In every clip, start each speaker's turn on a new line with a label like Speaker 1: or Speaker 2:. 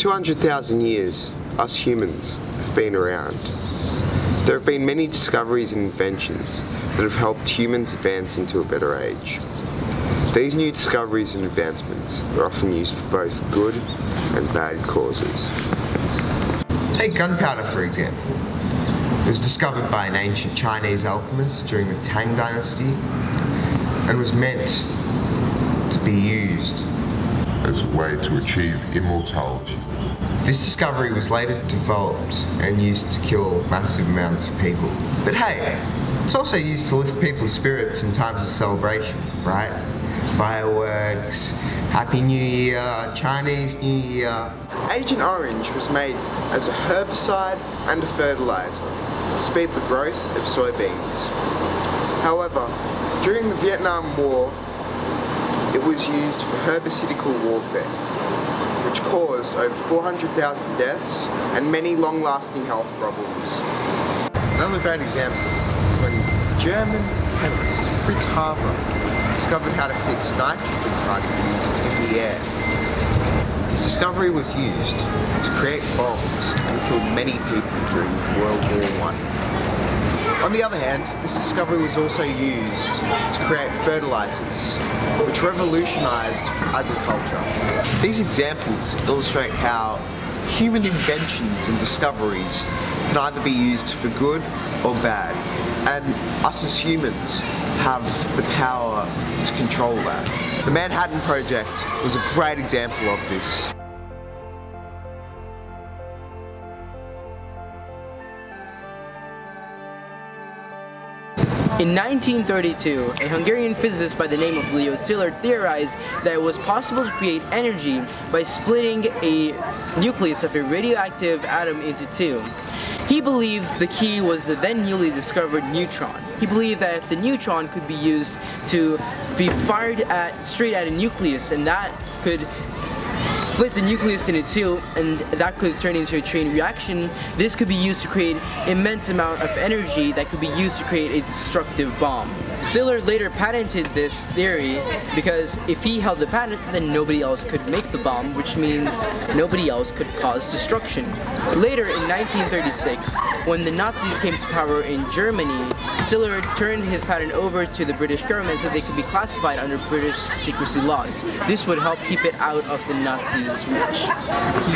Speaker 1: 200,000 years, us humans have been around. There have been many discoveries and inventions that have helped humans advance into a better age. These new discoveries and advancements are often used for both good and bad causes. Take gunpowder for example. It was discovered by an ancient Chinese alchemist during the Tang Dynasty and was meant to be used
Speaker 2: as a way to achieve immortality.
Speaker 1: This discovery was later developed and used to kill massive amounts of people. But hey, it's also used to lift people's spirits in times of celebration, right? Fireworks, Happy New Year, Chinese New Year. Agent Orange was made as a herbicide and a fertilizer to speed the growth of soybeans. However, during the Vietnam War, it was used for herbicidical warfare, which caused over 400,000 deaths and many long-lasting health problems. Another great example is when German chemist Fritz Haber discovered how to fix nitrogen particles in the air. His discovery was used to create bombs and killed many people during World War I. On the other hand, this discovery was also used to create fertilizers, which revolutionized agriculture. These examples illustrate how human inventions and discoveries can either be used for good or bad, and us as humans have the power to control that. The Manhattan Project was a great example of this.
Speaker 3: In 1932, a Hungarian physicist by the name of Leo Szilard theorized that it was possible to create energy by splitting a nucleus of a radioactive atom into two. He believed the key was the then newly discovered neutron. He believed that if the neutron could be used to be fired at straight at a nucleus and that could split the nucleus into two and that could turn into a chain reaction. This could be used to create immense amount of energy that could be used to create a destructive bomb. Szilard later patented this theory because if he held the patent then nobody else could make the bomb which means nobody else could cause destruction. Later in 1936 when the Nazis came to power in Germany Szilard turned his patent over to the British government so they could be classified under British secrecy laws. This would help keep it out of the Nazis' reach.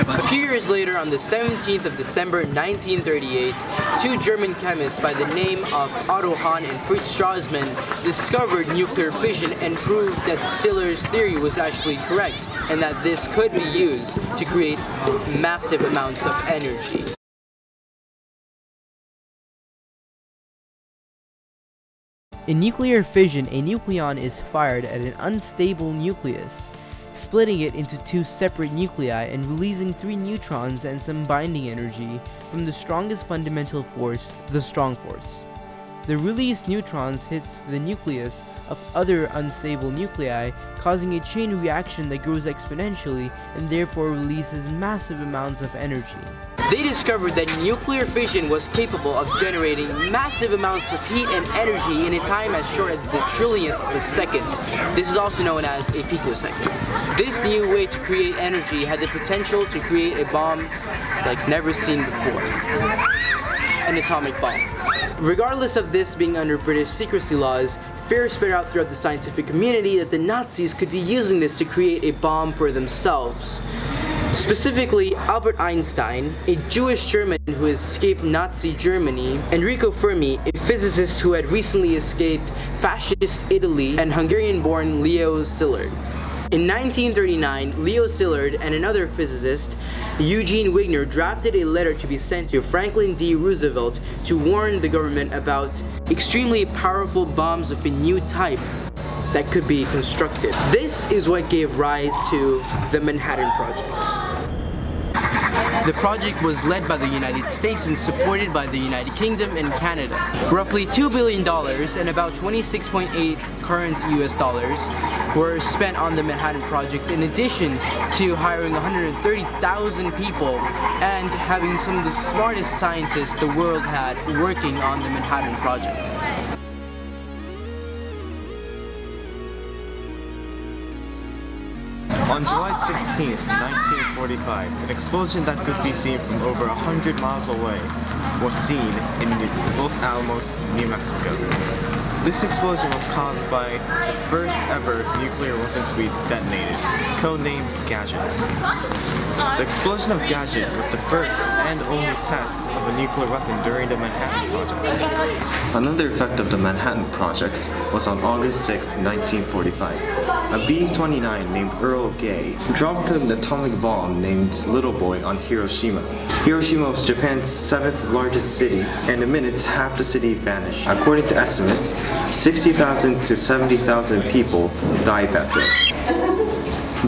Speaker 3: A few years later, on the 17th of December 1938, two German chemists by the name of Otto Hahn and Fritz Strassmann discovered nuclear fission and proved that Szilard's theory was actually correct and that this could be used to create massive amounts of energy. In nuclear fission, a nucleon is fired at an unstable nucleus splitting it into two separate nuclei and releasing three neutrons and some binding energy from the strongest fundamental force, the strong force. The released neutrons hits the nucleus of other unstable nuclei, causing a chain reaction that grows exponentially and therefore releases massive amounts of energy. They discovered that nuclear fission was capable of generating massive amounts of heat and energy in a time as short as the trillionth of a second. This is also known as a picosecond. This new way to create energy had the potential to create a bomb like never seen before. An atomic bomb. Regardless of this being under British secrecy laws, fear spread out throughout the scientific community that the Nazis could be using this to create a bomb for themselves. Specifically, Albert Einstein, a Jewish German who escaped Nazi Germany, Enrico Fermi, a physicist who had recently escaped fascist Italy, and Hungarian-born Leo Szilard. In 1939, Leo Szilard and another physicist, Eugene Wigner, drafted a letter to be sent to Franklin D. Roosevelt to warn the government about extremely powerful bombs of a new type that could be constructed. This is what gave rise to the Manhattan Project. The project was led by the United States and supported by the United Kingdom and Canada. Roughly $2 billion and about 26.8 current US dollars were spent on the Manhattan Project in addition to hiring 130,000 people and having some of the smartest scientists the world had working on the Manhattan Project.
Speaker 4: On July 16, 1945, an explosion that could be seen from over 100 miles away was seen in Los Alamos, New Mexico. This explosion was caused by the first ever nuclear weapon to be detonated, codenamed Gadget. The explosion of Gadget was the first and only test of a nuclear weapon during the Manhattan Project. Another effect of the Manhattan Project was on August 6, 1945. A B-29 named Enola Gay dropped an atomic bomb named Little Boy on Hiroshima. Hiroshima was Japan's seventh largest city, and in minutes half the city vanished. According to estimates, 60,000 to 70,000 people died that day.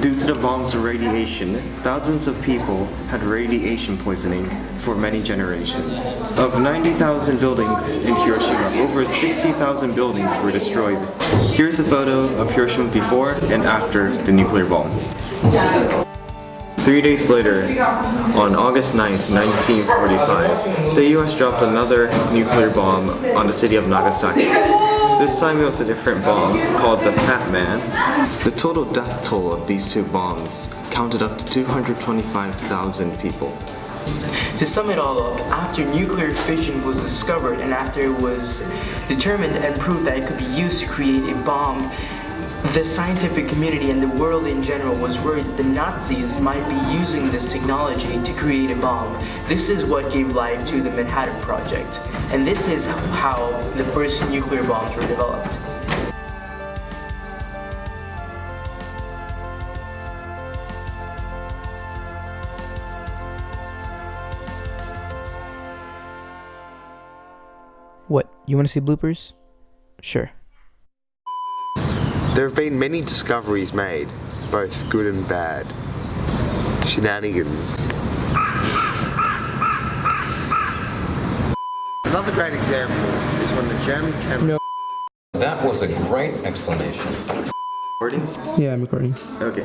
Speaker 4: Due to the bomb's radiation, thousands of people had radiation poisoning for many generations. Of 90,000 buildings in Hiroshima, over 60,000 buildings were destroyed. Here's a photo of Hiroshima before and after the nuclear bomb. Three days later, on August 9th, 1945, the US dropped another nuclear bomb on the city of Nagasaki. This time it was a different bomb called the Fat Man. The total death toll of these two bombs counted up to 225,000 people.
Speaker 3: To sum it all up, after nuclear fission was discovered and after it was determined and proved that it could be used to create a bomb, the scientific community and the world in general was worried the Nazis might be using this technology to create a bomb. This is what gave life to the Manhattan Project. And this is how the first nuclear bombs were developed. What? You want to see bloopers? Sure.
Speaker 1: There have been many discoveries made, both good and bad. Shenanigans. Another great example is when the German chemist
Speaker 5: That was a great explanation.
Speaker 4: Recording?
Speaker 3: Yeah, I'm recording.
Speaker 4: Okay.